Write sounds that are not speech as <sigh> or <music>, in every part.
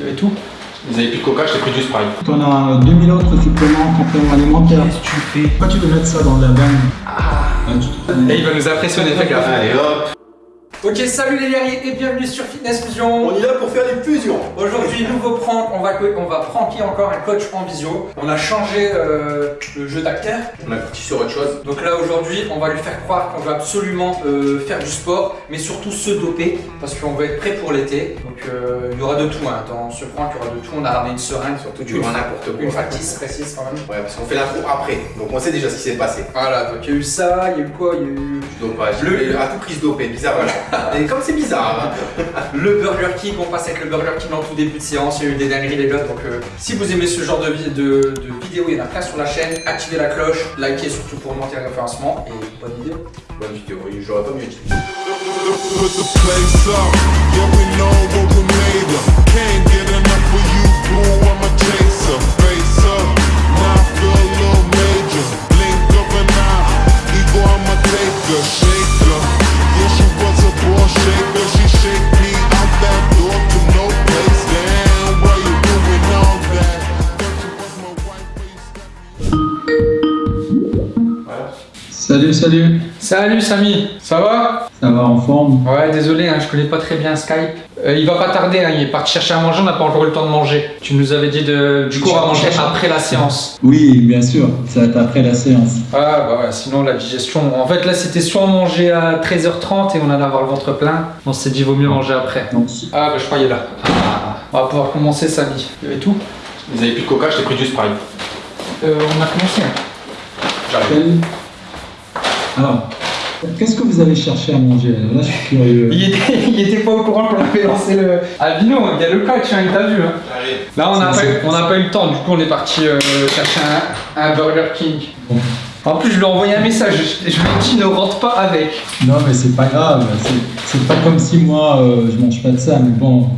Il y avait tout. Vous avez plus de coca, je t'ai pris du Sprite. T'en as 2000 autres suppléments compléments alimentaires. Qu'est-ce que tu fais? Pourquoi tu veux mettre ça dans la banne Ah. tu Et il va nous impressionner, fais gaffe. Allez hop Ok, salut les guerriers et bienvenue sur Fitness Fusion. On est là pour faire des fusions Aujourd'hui, nouveau prank, on va, on va pranker encore un coach en visio. On a changé euh, le jeu d'acteur. On a parti sur autre chose. Donc là, aujourd'hui, on va lui faire croire qu'on veut absolument euh, faire du sport, mais surtout se doper, parce qu'on va être prêt pour l'été. Donc euh, il y aura de tout, hein. dans ce prank, il y aura de tout. On a ramené une seringue, Surtout du une, grand n'importe quoi. une factice précise quand même. Ouais, parce qu'on fait l'intro après. Donc on sait déjà ce qui s'est passé. Voilà, donc il y a eu ça, il y a eu quoi? Il y a eu dopage. Le-. À tout prix se doper, bizarre. Et comme c'est bizarre, hein. le Burger King, on passe avec le Burger King en tout début de séance, il y a eu des dingueries les gars, donc euh, si vous aimez ce genre de, de, de vidéos, il y en a plein sur la chaîne, activez la cloche, likez surtout pour monter le référencement et bonne vidéo. Bonne vidéo, oui, j'aurais pas mieux dit. Salut, salut. Samy, ça va? Ça va en forme Ouais, désolé, hein, je connais pas très bien Skype. Euh, il va pas tarder, hein, il est parti chercher à manger, on n'a pas encore eu le temps de manger. Tu nous avais dit de, du coup à manger après la séance. Oui, bien sûr. Ça va être après la séance. Ah bah ouais, sinon la digestion. En fait là c'était soit manger à 13h30 et on allait avoir le ventre plein. On s'est dit vaut mieux manger après. Ah bah je croyais là. Ah, on va pouvoir commencer Samy. Il y avait tout? Vous avez plus de coca, je t'ai pris du Sprite. Euh, On a commencé. J'arrive. Alors, qu'est-ce que vous allez chercher à manger Là, je suis curieux. Il était, <laughs> il était pas au courant qu'on avait lancé le. Albino, il y a le coach, hein, il t'a vu. Hein. Là on n'a pas, eu- on n'a pas eu le temps, du coup on est parti euh, chercher un, un Burger King. Bon. En plus je lui ai envoyé un message, je, je lui ai dit ne rentre pas avec. Non, mais c'est pas grave. C'est- pas comme si moi, euh, je mange pas de ça, mais bon.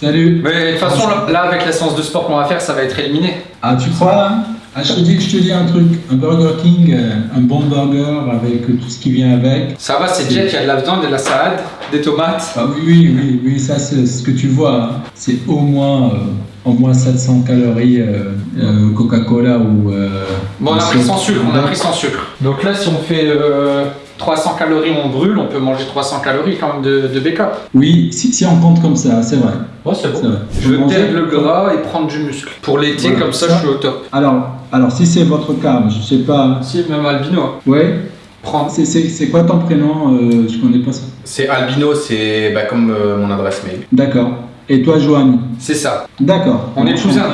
Salut. Mais de toute façon là, là, avec la séance de sport qu'on va faire ça va être éliminé. Ah, tu crois hein? Ah, je, te dis, je te dis un truc. Un Burger King, euh, un bon burger avec tout ce qui vient avec. Ça va, c'est jet, il y a de la viande, de la salade, des tomates. Ah oui, oui, oui, oui, ça c'est ce que tu vois. hein. C'est au moins, euh, au moins 700 calories euh, euh, Coca-Cola ou. euh, Bon on a pris sans sucre, on a pris sans sucre. Donc là si on fait euh, 300 calories on brûle, on peut manger 300 calories quand même de, de backup. Oui, si, si on compte comme ça, c'est vrai. Ouais c'est c'est vrai. Je veux Manger- perdre le gras et prendre du muscle. Pour l'été Voilà, comme ça, ça. je suis au top. Alors, alors si c'est votre cas, je sais pas. Si même albino, Ouais. prends. C'est- C'est c'est quoi ton prénom euh, Je connais pas ça. C'est Albino, c'est bah, comme euh, mon adresse mail. D'accord. Et toi, Joanne C'est ça. D'accord. On est cousins.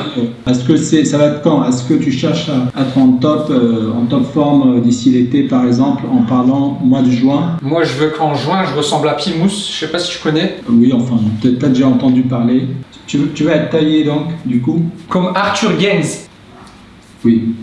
Est-ce que c'est, ça va être quand? Est-ce que tu cherches à être en top, euh, en top forme euh, d'ici l'été, par exemple, en parlant mois de juin Moi je veux qu'en juin je ressemble à Pimous, je sais pas si tu connais. Euh, Oui, enfin, peut-être déjà entendu parler. Tu, veux- tu vas être taillé donc, du coup? Comme Arthur Gaines. Oui.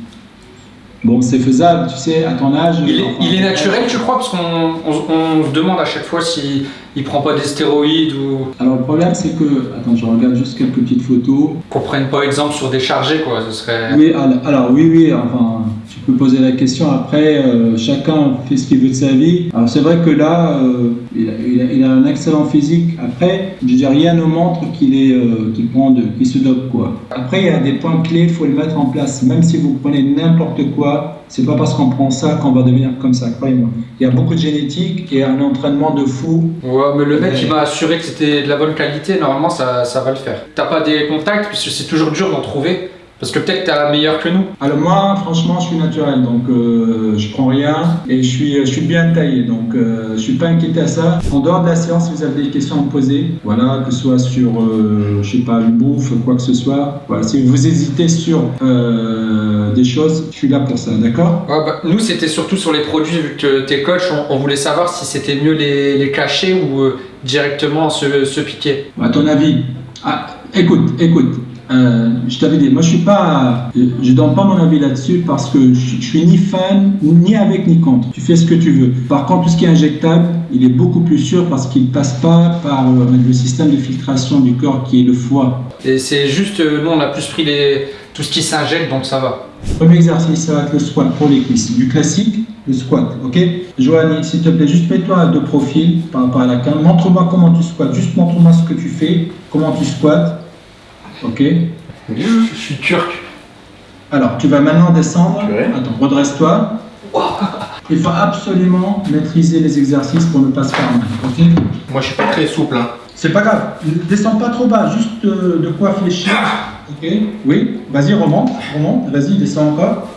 Bon, c'est faisable, tu sais, à ton âge. Il est, enfin, il est naturel tu crois Parce qu'on on, on se demande à chaque fois s'il il prend pas des stéroïdes ou Alors le problème, c'est que, attends, je regarde juste quelques petites photos. qu'on prenne pas exemple sur des chargés quoi. Ce serait. Oui, alors, oui, oui, enfin, peux poser la question. Après, euh, chacun fait ce qu'il veut de sa vie. Alors c'est vrai que là, euh, il, a, il a- il a un excellent physique. Après, je dis rien ne montre qu'il est, euh, qu'il prend de, qu'il se dope quoi. Après, il y a des points clés, il faut les mettre en place. Même si vous prenez n'importe quoi, c'est pas parce qu'on prend ça qu'on va devenir comme ça. Croyez-moi. Il y a beaucoup de génétique et un entraînement de fou. Ouais, mais le mec il m'a assuré que c'était de la bonne qualité, normalement ça, ça va le faire. T'as pas des contacts Parce que c'est toujours dur d'en trouver. Parce que peut-être t'as meilleur que nous. Alors moi, franchement, je suis naturel, donc euh, je prends rien et je suis, je suis bien taillé, donc euh, je suis pas inquiété à ça. En dehors de la séance, vous avez des questions à me poser, voilà, que ce soit sur, euh, je sais pas, une bouffe, quoi que ce soit. Voilà, si vous hésitez sur euh, des choses, je suis là pour ça, d'accord? Ouais, bah, nous, c'était surtout sur les produits, vu que t'es coach, on, on voulait savoir si c'était mieux les, les cacher ou euh, directement se, se piquer. À ton avis? Ah, Écoute, écoute. Euh, je t'avais dit, moi je suis pas, je donne pas mon avis là-dessus parce que je, je suis ni fan, ni avec ni contre. Tu fais ce que tu veux. Par contre, tout ce qui est injectable, il est beaucoup plus sûr parce qu'il passe pas par euh, le système de filtration du corps qui est le foie. Et c'est juste, euh, nous, on a plus pris les, tout ce qui s'injecte, donc ça va. Premier exercice, ça va être le squat pour les cuisses. Du classique, le squat, ok? Joanny, s'il te plaît, juste mets-toi de profil par rapport à la cam. Montre-moi comment tu squattes. Juste montre-moi ce que tu fais, comment tu squattes. Ok Je suis turc. Alors, tu vas maintenant descendre. Attends, redresse-toi. Il faut absolument maîtriser les exercices pour ne pas se faire mal. Ok? Moi, je suis pas très souple. Hein. C'est pas grave. Descends pas trop bas, juste euh, de quoi fléchir. Ok Oui Vas-y, remonte. Remonte. Vas-y, descends encore.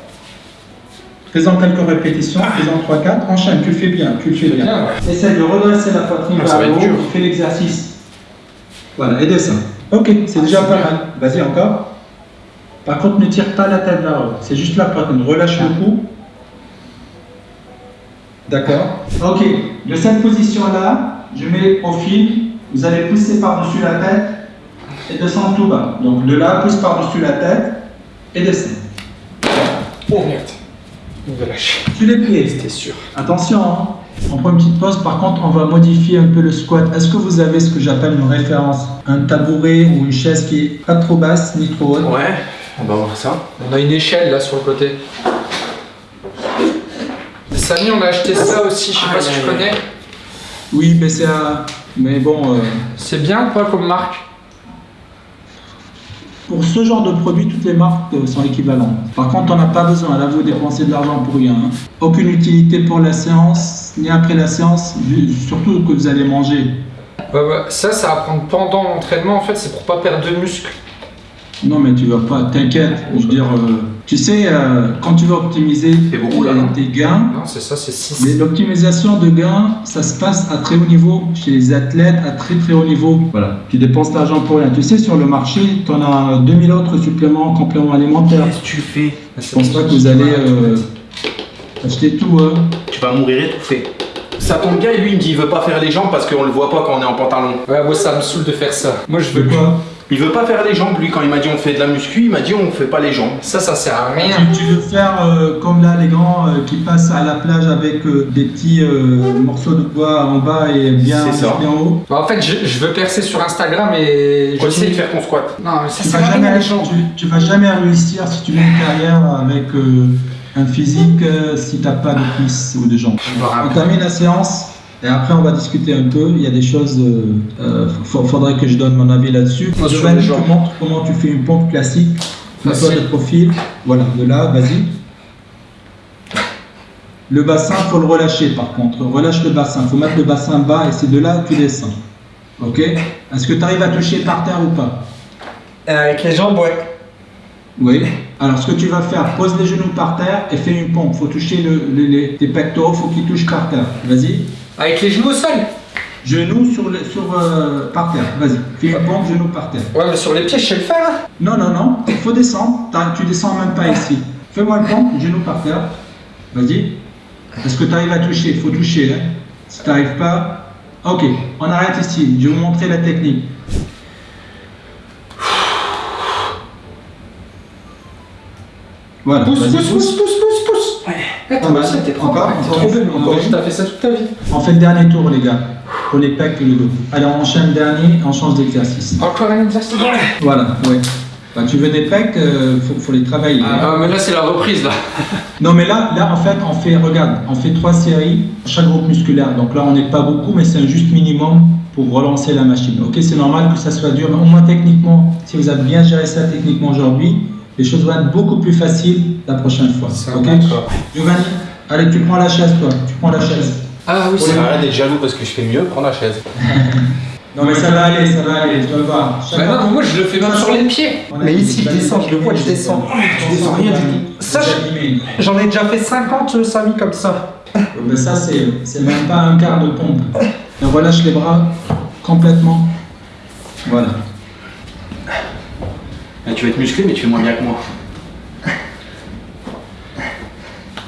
Fais-en quelques répétitions. Fais-en 3-4. Enchaîne, tu le fais bien. Tu le fais bien. Essaye de redresser la poitrine Ah, ça vers va le être haut. dur. Fais l'exercice. Voilà, et descends. Ok, c'est déjà pas mal. Vas-y, encore. Par contre, ne tire pas la tête vers le haut. C'est juste la poitrine. Relâche le cou. D'accord. Ok, de cette position-là, je mets le profil. Vous allez pousser par-dessus la tête et descendre tout bas. Donc de là, pousse par-dessus la tête et descends. Oh merde. Lâcher. Sur les pieds. C'était sûr. Attention, hein. On prend une petite pause. Par contre, on va modifier un peu le squat. Est-ce que vous avez ce que j'appelle une référence? Un tabouret ou une chaise qui est pas trop basse ni trop haute? Ouais. On va voir ça. On a une échelle là sur le côté. Samy, on a acheté ça aussi, je sais pas si tu connais. Oui, mais c'est un- Mais bon, euh, C'est bien ou pas comme marque? pour ce genre de produit, toutes les marques euh, sont équivalentes. Par contre, on n'a pas besoin. Là, vous dépensez de l'argent pour rien. hein. Aucune utilité pour la séance, ni après la séance, surtout que vous allez manger. Ouais, ouais. Ça, ça va prendre pendant l'entraînement en fait, c'est pour pas perdre de muscles. Non, mais tu vas pas, t'inquiète. Je veux dire, euh, tu sais, euh, quand tu vas optimiser beaucoup, là, tes gains, Non, c'est ça, c'est 6. Mais l'optimisation de gains, ça se passe à très haut niveau, chez les athlètes à très très haut niveau. Voilà. Tu dépenses l'argent pour rien. Tu sais, sur le marché, tu en as 2000 autres suppléments, compléments alimentaires. Qu'est-ce que tu fais? Je pense pas que vous allez euh, acheter tout. Hein. Tu vas mourir étouffé. Ça tombe bien, lui, il me dit il veut pas faire les jambes parce qu'on le voit pas quand on est en pantalon. Ouais, moi ça me saoule de faire ça. Moi je veux quoi? Il veut pas faire les jambes, lui, quand il m'a dit on fait de la muscu, il m'a dit on fait pas les jambes. Ça, ça sert à rien. tu, tu veux faire euh, comme là les grands euh, qui passent à la plage avec euh, des petits euh, morceaux de bois en bas et bien C'est ça. musclés en haut? Bah, en fait, je, je veux percer sur Instagram et je Continue sais de faire ton squat. Non, mais ça tu sert vas, à rien jamais, tu, tu vas jamais réussir si tu veux une carrière avec euh, un physique euh, si tu n'as pas de cuisses ou de jambes. On termine la séance et après on va discuter un peu. Il y a des choses, euh, euh, fa- faudrait que je donne mon avis là-dessus. Je te montre comment tu fais une pompe classique. Mets-toi de profil. Voilà, de là, vas-y. Le bassin, faut le relâcher par contre. Relâche le bassin. faut mettre le bassin bas et c'est de là que tu descends. Ok? Est-ce que tu arrives à toucher par terre ou pas? Avec les jambes, ouais. Oui. Alors, ce que tu vas faire, pose les genoux par terre et fais une pompe. faut toucher le, le- les, tes pectoraux, faut qu'ils touchent par terre. Vas-y. Avec les genoux au sol Genoux sur, le, sur euh, par terre. Vas-y. Fais une pompe, genoux par terre. Ouais, mais sur les pieds, je sais le faire. hein. Non, non, non. Il faut descendre. Tu descends même pas ici. Fais-moi une pompe, genoux par terre. Vas-y. Est-ce que tu arrives à toucher? Il faut toucher. Hein. Si tu n'arrives pas. Ok, on arrête ici. Je vais vous montrer la technique. Voilà. Pousse, pousse, pousse, pousse, pousse, pousse. Ouais. Pas Attends, t'es trop Encore, bien. T'es encore, trop belle. encore. T'as fait ça toute ta vie. On fait le dernier tour, les gars. Pour les pecs et le dos. Allez, on enchaîne le dernier, on change d'exercice. Encore un exercice Voilà, ouais. Bah, tu veux des pecs, euh, faut, faut les travailler. Ah, mais là, c'est la reprise, là. <laughs> Non, mais là, là, en fait, on fait, regarde, on fait trois séries, chaque groupe musculaire. Donc là, on n'est pas beaucoup, mais c'est un juste minimum pour relancer la machine. Ok, c'est normal que ça soit dur, mais au moins techniquement, si vous avez bien géré ça techniquement aujourd'hui, les choses vont être beaucoup plus faciles la prochaine fois. C'est Ok d'accord. Giovanni, allez, tu prends la chaise, toi. Tu prends la chaise. Ah oui, c'est vrai. d'être jaloux parce que je fais mieux, prends la chaise. <laughs> Non, mais ça va aller, ça va aller, tu vas voir. Chaque Bah fois- non, moi, je le fais même sur les pieds. Mais ici, je descends, je le vois, je des- descends. Je descends rien du tout. Ça, je-. J'en ai déjà fait 50, Samy, comme ça. Mais ça, c'est c'est même pas un quart de pompe. On relâche les bras complètement. Voilà. Tu vas être musclé, mais tu fais moins bien que moi.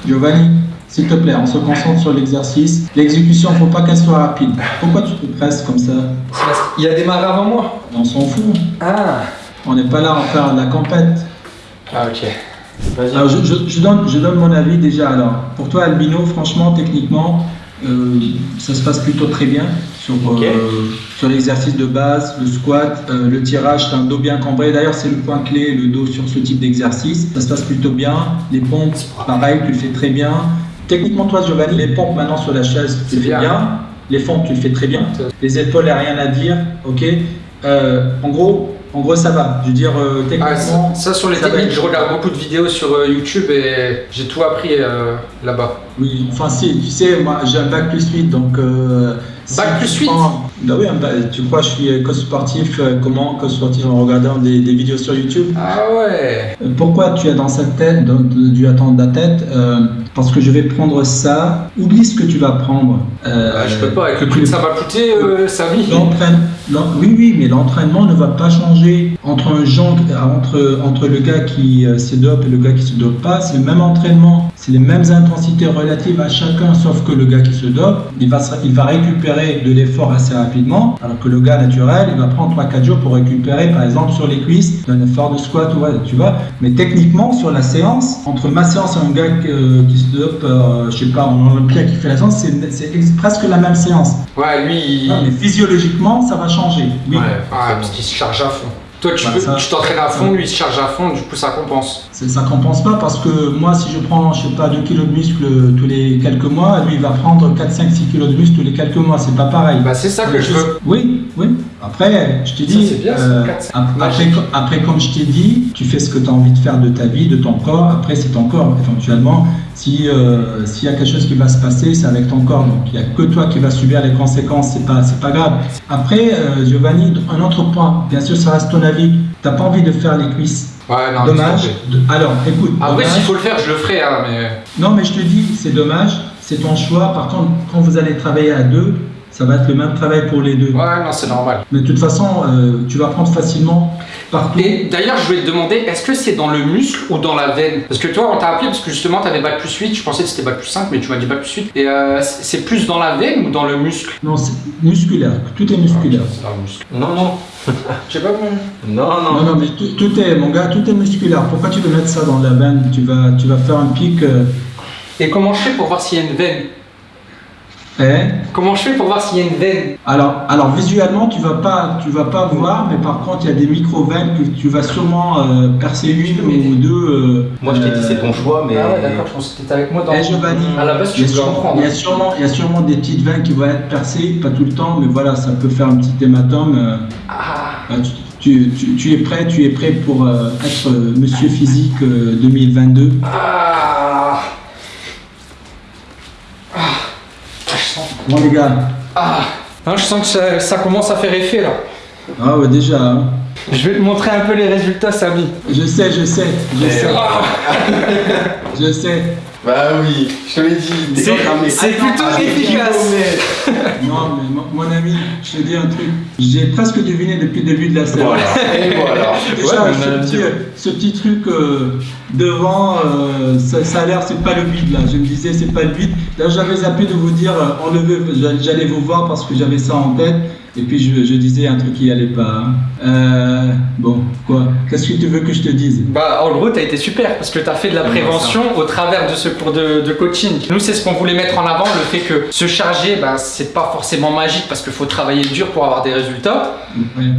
Giovanni, s'il te plaît, on se concentre sur l'exercice. L'exécution, faut pas qu'elle soit rapide. Pourquoi tu te presses comme ça? Parce y a démarré avant moi. On s'en fout. Ah. On n'est pas là à faire de la compète. Ah, ok. Vas-y. Alors, je, je- je donne, je donne mon avis déjà. Alors, pour toi, Albino, franchement, techniquement, euh, ça se passe plutôt très bien sur, euh, sur l'exercice de base, le squat, euh, le tirage, c'est un dos bien cambré. D'ailleurs, c'est le point clé, le dos sur ce type d'exercice. Ça se passe plutôt bien. Les pompes, pareil, tu le fais très bien. Techniquement, toi, Giovanni, les pompes maintenant sur la chaise, tu le fais bien. bien. Les fentes, tu le fais très bien. Les épaules, il n'y a rien à dire. Ok. Euh, en gros, en gros, ça va. Je veux dire, euh, Ah, techniquement. ça, ça, sur les techniques, je regarde beaucoup de vidéos sur euh, YouTube et j'ai tout appris euh, là-bas. Oui, enfin si, tu sais, moi j'ai un bac plus 8, donc... Euh, Bac plus tu 8? prends- Bah oui, tu crois que je suis coach sportif, euh, comment coach sportif en regardant des, des vidéos sur YouTube? Ah ouais Euh, Pourquoi tu as dans sa tête, dans- dû attendre ta tête euh, Parce que je vais prendre ça, oublie ce que tu vas prendre. Euh, Ah, Je peux pas, avec le prix que ça va coûter, euh. L'entraîne- l'en- oui, oui, mais l'entraînement ne va pas changer entre un genre, entre, entre le gars qui euh, se dope et le gars qui se dope pas. C'est le même entraînement, c'est les mêmes intensités relatives à chacun, sauf que le gars qui se dope, il va, il va récupérer de l'effort assez rapidement, alors que le gars naturel, il va prendre 3-4 jours pour récupérer, par exemple, sur les cuisses, d'un effort de squat, ouais, tu vois. Mais techniquement, sur la séance, entre ma séance et un gars qui, euh, qui se dope, euh, je sais pas, en Olympia qui fait la séance, c'est presque la même séance. Ouais, lui, il... Non, mais physiologiquement, ça va changer. Oui. Ouais, Ah, parce qu'il se charge à fond. Toi, tu Bah, t'entraînes à fond, lui, il se charge à fond, du coup, ça compense. Ça compense pas parce que moi, si je prends, je sais pas, 2 kilos de muscle tous les quelques mois, lui, il va prendre 4, 5, 6 kilos de muscle tous les quelques mois. C'est pas pareil. Bah, c'est ça que je veux. Oui, oui. Après, je t'ai dit, bien, euh, après, comme je t'ai dit, tu fais ce que tu as envie de faire de ta vie, de ton corps. Après, c'est ton corps. Éventuellement, si euh, s'il y a quelque chose qui va se passer, c'est avec ton corps. Donc, il n'y a que toi qui vas subir les conséquences. C'est pas, c'est pas grave. Après, euh, Giovanni, un autre point. Bien sûr, ça reste ton avis. T'as pas envie de faire les cuisses. Ouais, non, Dommage. De- Alors, écoute. Après, s'il faut le faire, je le ferai, hein, mais... Non, mais je te dis, c'est dommage, c'est ton choix. Par contre, quand vous allez travailler à deux, ça va être le même travail pour les deux. Ouais, non, c'est normal. Mais de toute façon, euh, tu vas prendre facilement partout. Et d'ailleurs, je voulais te demander, est-ce que c'est dans le muscle ou dans la veine? Parce que toi, on t'a appelé parce que justement, t'avais bac plus 8, je pensais que c'était bac plus 5, mais tu m'as dit bac plus 8. Et euh, c'est plus dans la veine ou dans le muscle? Non, c'est musculaire. Tout est musculaire. Muscle. Non, non. <laughs> Je sais pas comment. Non, Non, non. non, mais tout, tout est, mon gars, tout est musculaire. Pourquoi tu veux mettre ça dans la veine? Tu vas, tu vas faire un pic. euh, Et comment je fais pour voir s'il y a une veine? Hein Comment je fais pour voir s'il y a une veine alors, alors visuellement, tu vas pas, tu vas pas voir, mais par contre, il y a des micro-veines que tu vas sûrement euh, percer une ou deux. euh, Moi, je t'ai dit, euh, c'est ton choix, mais. Ah ouais, d'accord, je pensais que t'étais avec moi dans... Eh, Giovanni, À la base, tu il y, a voulais sûrement, il, y a sûrement, il y a sûrement des petites veines qui vont être percées, pas tout le temps, mais voilà, ça peut faire un petit hématome. euh, Ah, euh, tu, tu- tu- tu es prêt, tu es prêt pour euh, être euh, Monsieur Physique euh, 2022. ah, ah, je sens... Bon les gars, Ah, Hein, je sens que ça, ça commence à faire effet, là. ah ouais déjà, hein. Je vais te montrer un peu les résultats, Samy. je sais, je sais, je sais, Ah, <laughs> je sais. Bah oui, je te l'ai dit. C'est- c'est plutôt efficace. Non mais mon, mon ami, je te dis un truc, j'ai presque deviné depuis le début de la séance. Voilà. Et <laughs> voilà. Déjà, Ouais, mais ce, petit, ce petit truc euh, devant, euh, ça, ça a l'air, c'est pas le vide là. Je me disais, c'est pas le vide. Là, j'avais zappé de vous dire, euh, enlevez, j'allais vous voir parce que j'avais ça en tête. Et puis, je, je disais un truc qui allait pas. Euh, bon, quoi? Qu'est-ce que tu veux que je te dise? Bah, en gros, t'as été super parce que t'as fait de la prévention au travers de ce cours de, de coaching. Nous, c'est ce qu'on voulait mettre en avant, le fait que se charger, bah, c'est pas forcément magique parce qu'il faut travailler dur pour avoir des résultats.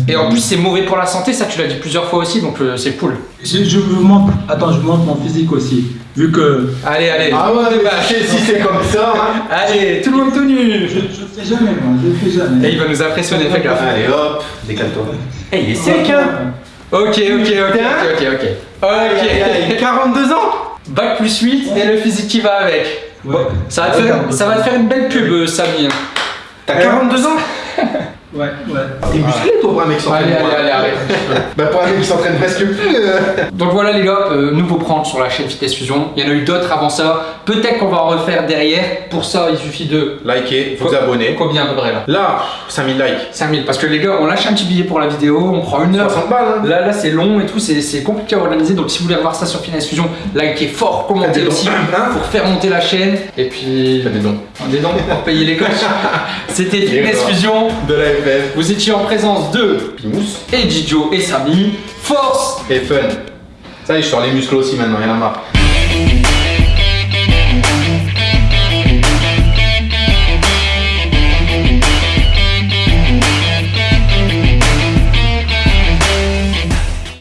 Et en plus, c'est mauvais pour la santé, ça tu l'as dit plusieurs fois aussi, donc euh, c'est cool. je, je vous montre. Attends, je vous montre mon physique aussi. Vu que Allez, allez. Ah ouais, Bah, <laughs> si c'est comme ça. hein. Allez, tout le monde tout nu. je, fais jamais, moi. Je le fais jamais. Et il va nous impressionner, fais gaffe. Allez hop, décale-toi. Eh, il est sec, hein Ok, ok, ok, ok, ok, ok. Ok. 42 <laughs> ans Bac plus 8 et le physique qui va avec. Ouais. Ça va, te faire, ça va te faire une belle pub, euh, Samy. hein. T'as 42 ans <laughs> Ouais, ouais. T'es musclé toi pour un mec qui s'entraîne Allez, allez, allez, arrête. <laughs> Bah pour un mec qui s'entraîne presque plus. euh. Donc voilà les gars, euh, nouveau prendre sur la chaîne Vitesse Fusion. Il y en a eu d'autres avant ça. Peut-être qu'on va en refaire derrière. Pour ça, il suffit de. Likez, vous abonnez. Combien à peu près là? Là, 5000 likes. 5000. Parce que les gars, on lâche un petit billet pour la vidéo, on prend une heure. 60 balles hein. Là, là c'est long et tout, c'est compliqué à organiser. Donc si vous voulez revoir ça sur Finesse Fusion, likez fort, commentez aussi pour faire monter la chaîne. Et puis. Des dons. Des dons pour payer les coachs. <laughs> C'était Fitness dons. Fusion. De la Vous étiez en présence de Pimous. et Dijo et Samy. Force Et fun. Ça y est, je sors les muscles aussi maintenant, y'en a marre.